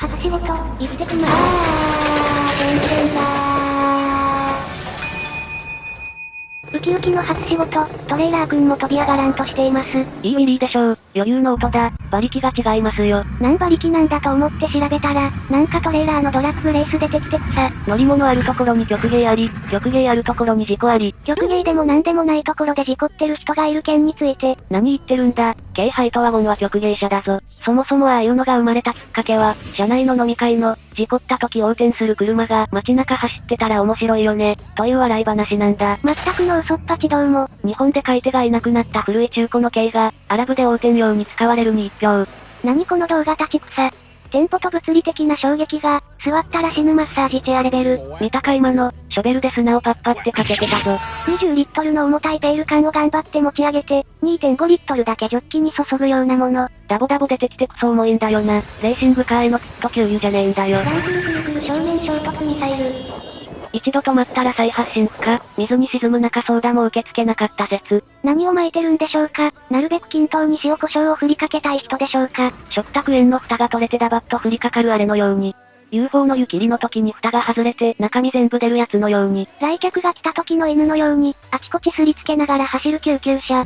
初仕事、生きてきまーす。あ、全然だウキウキの初仕事、トレーラー君も飛び上がらんとしています。いいウィリーでしょう。余裕の音だ。馬力が違いますよ。何馬力なんだと思って調べたら、なんかトレーラーのドラッグレース出てきてくさ。乗り物あるところに曲芸あり、曲芸あるところに事故あり。曲芸でも何でもないところで事故ってる人がいる件について。何言ってるんだ？ハイトワゴンは曲芸車だぞ。そもそもああいうのが生まれたきっかけは、車内の飲み会の、事故った時横転する車が街中走ってたら面白いよね、という笑い話なんだ。全くの嘘っぱちどうも。日本で買い手がいなくなった古い中古の軽が、アラブで横転用に使われるに一票。何この動画立ち草。店舗と物理的な衝撃が、座ったら死ぬマッサージチェアレベル。見たか今の、ショベルで砂をパッパってかけてたぞ。20リットルの重たいペール缶を頑張って持ち上げて、2.5リットルだけジョッキに注ぐようなもの。ダボダボ出てきてクソ重いんだよな。レーシングカーへのピット給油じゃねえんだよ。ランクルクルクル正面衝突ミサイル。一度止まったら再発進不可、水に沈む中ソーダも受け付けなかった説。何を巻いてるんでしょうか？なるべく均等に塩胡椒を振りかけたい人でしょうか？食卓園の蓋が取れてダバッと降りかかるあれのように。UFO の湯切りの時に蓋が外れて中身全部出るやつのように。来客が来た時の犬のように、あちこちすりつけながら走る救急車。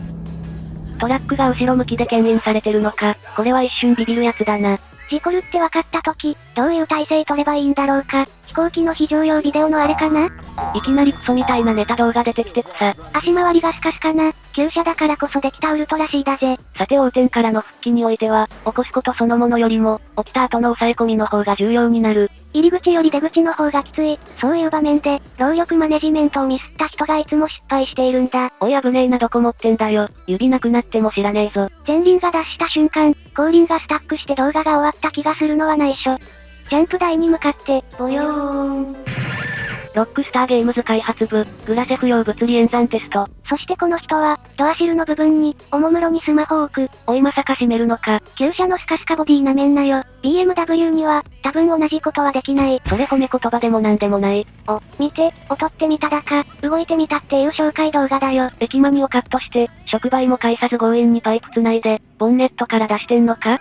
トラックが後ろ向きで牽引されてるのか、これは一瞬ビビるやつだな。事故るって分かった時、どういう体勢取ればいいんだろうか。飛行機の非常用ビデオのあれかな？いきなりクソみたいなネタ動画出てきてくさ。足回りがスカスカな、旧車だからこそできたウルトラ C だぜ。さて横転からの復帰においては、起こすことそのものよりも、起きた後の抑え込みの方が重要になる。入り口より出口の方がきつい、そういう場面で、労力マネジメントをミスった人がいつも失敗しているんだ。おい危ねえなどこ持ってんだよ。指なくなっても知らねえぞ。前輪が脱した瞬間、後輪がスタックして動画が終わった気がするのは内緒。ジャンプ台に向かって、ボヨーン。ロックスターゲームズ開発部、グラセフ用物理演算テスト。そしてこの人は、ドアシルの部分に、おもむろにスマホを置く。おいまさか閉めるのか。旧車のスカスカボディなめんなよ。BMW には、多分同じことはできない。それ褒め言葉でもなんでもない。お、見て、劣ってみただか、動いてみたっていう紹介動画だよ。駅マニをカットして、触媒も介さず強引にパイプ繋いで、ボンネットから出してんのか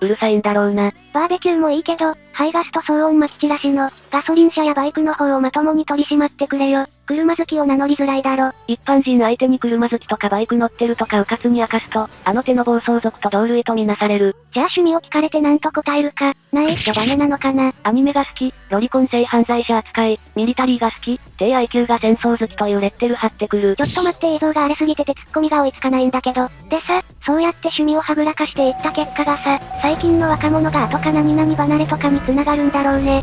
うるさいんだろうな。バーベキューもいいけど、排ガスと騒音まき散らしの、ガソリン車やバイクの方をまともに取り締まってくれよ。車好きを名乗りづらいだろ。一般人相手に車好きとかバイク乗ってるとか迂闊に明かすと、あの手の暴走族と同類とみなされる。じゃあ趣味を聞かれて何と答えるか、ないじゃダメなのかな。アニメが好き、ロリコン性犯罪者扱い、ミリタリーが好き、低 IQ が戦争好きというレッテル貼ってくる。ちょっと待って映像が荒れすぎててツッコミが追いつかないんだけど。でさ、そうやって趣味をはぐらかしていった結果がさ、最近の若者が後か何々離れとかに繋がるんだろうね。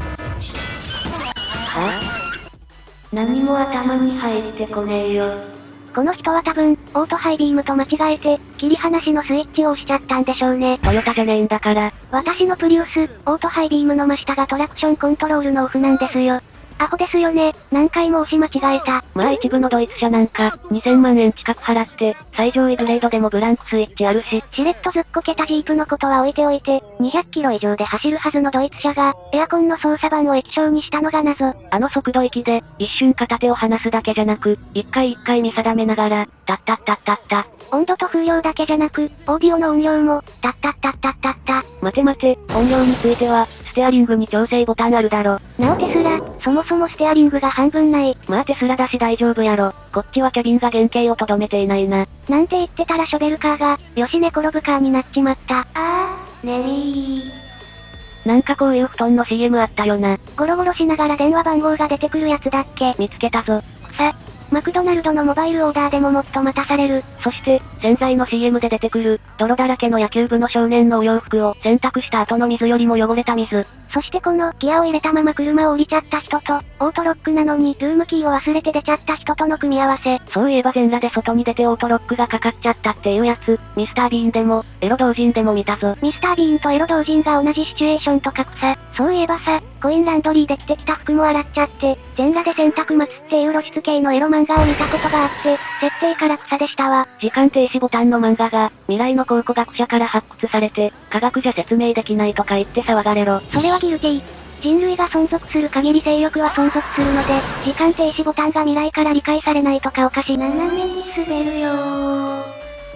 はぁ、何も頭に入ってこねえよ。この人は多分、オートハイビームと間違えて、切り離しのスイッチを押しちゃったんでしょうね。トヨタじゃねえんだから。私のプリウス、オートハイビームの真下がトラクションコントロールのオフなんですよ。アホですよね。何回も押し間違えた。まあ一部のドイツ車なんか、2000万円近く払って、最上位グレードでもブランクスイッチあるし。しれっとずっこけたジープのことは置いておいて、200キロ以上で走るはずのドイツ車が、エアコンの操作盤を液晶にしたのが謎。あの速度域で、一瞬片手を離すだけじゃなく、一回一回見定めながら、タッタッタッタッタ。温度と風量だけじゃなく、オーディオの音量も、タッタッタッタッタッタ。待て待て、音量については、ステアリングに調整ボタンあるだろ。なおテスラ、そもそもステアリングが半分ない。まあテスラだし大丈夫やろ。こっちはキャビンが原型をとどめていないな。なんて言ってたらショベルカーが、よし寝転ぶカーになっちまった。あー、ねりー。なんかこういう布団の CM あったよな。ゴロゴロしながら電話番号が出てくるやつだっけ見つけたぞ。マクドナルドのモバイルオーダーでももっと待たされる。そして、洗剤の CM で出てくる、泥だらけの野球部の少年のお洋服を洗濯した後の水よりも汚れた水。そしてこの、ギアを入れたまま車を降りちゃった人と、オートロックなのに、ルームキーを忘れて出ちゃった人との組み合わせ。そういえば全裸で外に出てオートロックがかかっちゃったっていうやつ、ミスタービーンでも、エロ同人でも見たぞ。ミスタービーンとエロ同人が同じシチュエーションとかくさ。そういえばさ、コインランドリーで着てきた服も洗っちゃって、全裸で洗濯待つっていう露出系のエロ漫画を見たことがあって、設定から草でしたわ。時間停止ボタンの漫画が、未来の考古学者から発掘されて、科学じゃ説明できないとか言って騒がれろ。それはギルティ。人類が存続する限り勢力は存続するので、時間停止ボタンが未来から理解されないとかおかしい。7年に滑るよ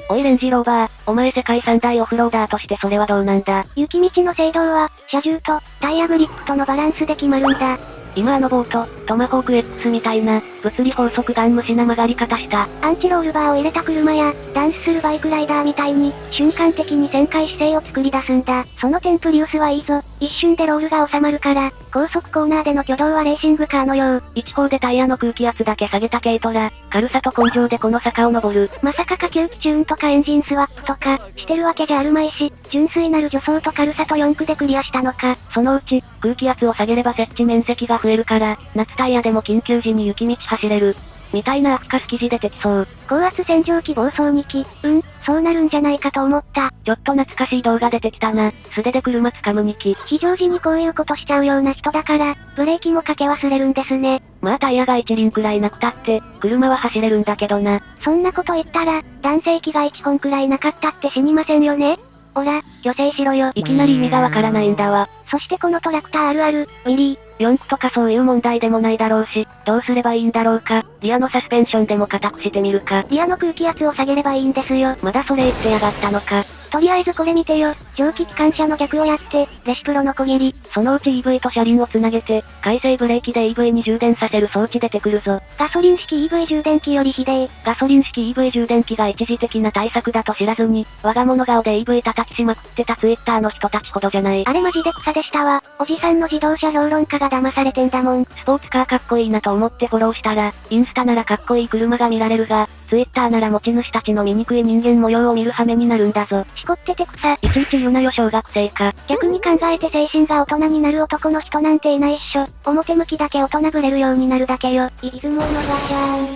おいレンジローバー、お前世界三大オフローダーとしてそれはどうなんだ雪道の制動は、車重と、タイヤグリップとのバランスで決まるんだ。今あのボート、トマホーク X みたいな、物理法則ガン無視な曲がり方した。アンチロールバーを入れた車や、ダンスするバイクライダーみたいに、瞬間的に旋回姿勢を作り出すんだ。そのテンプリウスはいいぞ。一瞬でロールが収まるから、高速コーナーでの挙動はレーシングカーのよう。一方でタイヤの空気圧だけ下げた軽トラ、軽さと根性でこの坂を登る。まさか下級機チューンとかエンジンスワップとか、してるわけじゃあるまいし、純粋なる助走と軽さと4区でクリアしたのか。そのうち、空気圧を下げれば設置面積が増えるから、夏タイヤでも緊急時に雪道走れる。みたいなアフカス記事出てきそう。高圧洗浄機暴走2機。うん、そうなるんじゃないかと思った。ちょっと懐かしい動画出てきたな。素手で車掴む2機。非常時にこういうことしちゃうような人だから、ブレーキもかけ忘れるんですね。まあタイヤが1輪くらいなくたって、車は走れるんだけどな。そんなこと言ったら、男性機が1本くらいなかったって死にませんよねおら、女性しろよ。いきなり意味がわからないんだわ。そしてこのトラクターあるある、ウィリー。四駆とかそういう問題でもないだろうし、どうすればいいんだろうか。リアのサスペンションでも固くしてみるか。リアの空気圧を下げればいいんですよ。まだそれ言ってやがったのか。とりあえずこれ見てよ。蒸気機関車の逆をやって、レシプロの小切り。そのうち EV と車輪をつなげて、回生ブレーキで EV に充電させる装置出てくるぞ。ガソリン式 EV 充電器よりひでえ。ガソリン式 EV 充電器が一時的な対策だと知らずに、我が物顔で EV 叩きしまくってた Twitter の人たちほどじゃない。あれマジで草でしたわ。おじさんの自動車評論家が騙されてんだもん。スポーツカーかっこいいなと思ってフォローしたら、インスタならかっこいい車が見られるが、ツイッターなら持ち主たちの醜い人間模様を見る羽目になるんだぞ。しこってて草。いちいち言うなよ小学生か。逆に考えて精神が大人になる男の人なんていないっしょ。表向きだけ大人ぶれるようになるだけよ。いつものガシャン。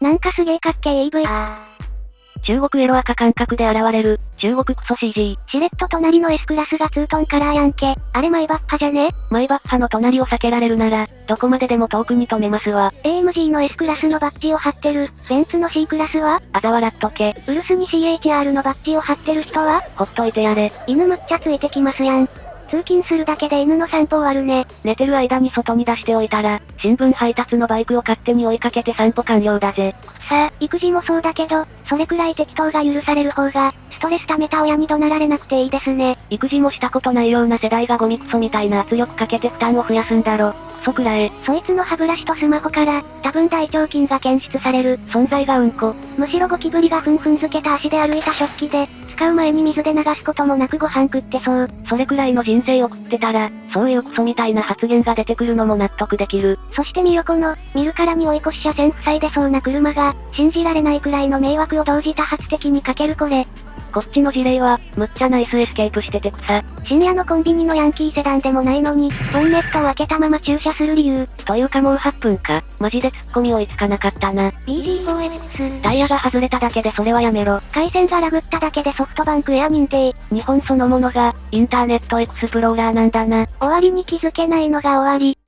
なんかすげえかっけえ EV。中国エロ赤感覚で現れる、中国クソ CG。しれっと隣の S クラスがツートンカラーやんけ。あれマイバッハじゃね？マイバッハの隣を避けられるなら、どこまででも遠くに止めますわ。AMG の S クラスのバッジを貼ってる、ベンツの C クラスは？あざ笑っとけ。ウルスに CHR のバッジを貼ってる人は？ほっといてやれ。犬むっちゃついてきますやん。通勤するだけで犬の散歩終わるね。寝てる間に外に出しておいたら、新聞配達のバイクを勝手に追いかけて散歩完了だぜ。さあ、育児もそうだけど、それくらい適当が許される方が、ストレス溜めた親に怒鳴られなくていいですね。育児もしたことないような世代がゴミクソみたいな圧力かけて負担を増やすんだろ。そくらえ。そいつの歯ブラシとスマホから、多分大腸菌が検出される。存在がうんこ。むしろゴキブリがふんふんづけた足で歩いた食器で、使う前に水で流すこともなくご飯食ってそう。それくらいの人生を送ってたら、そういうクソみたいな発言が出てくるのも納得できる。そしてみよこの、見るからに追い越し車線塞いでそうな車が、信じられないくらいの迷惑を同時多発的にかけるこれ。こっちの事例は、むっちゃナイスエスケープしてて草。深夜のコンビニのヤンキーセダンでもないのに、ボンネットを開けたまま駐車する理由。というかもう8分か。マジで突っ込み追いつかなかったな。BG4X。タイヤが外れただけでそれはやめろ。回線がラグっただけでソフトバンクエア認定。日本そのものが、インターネットエクスプローラーなんだな。終わりに気づけないのが終わり。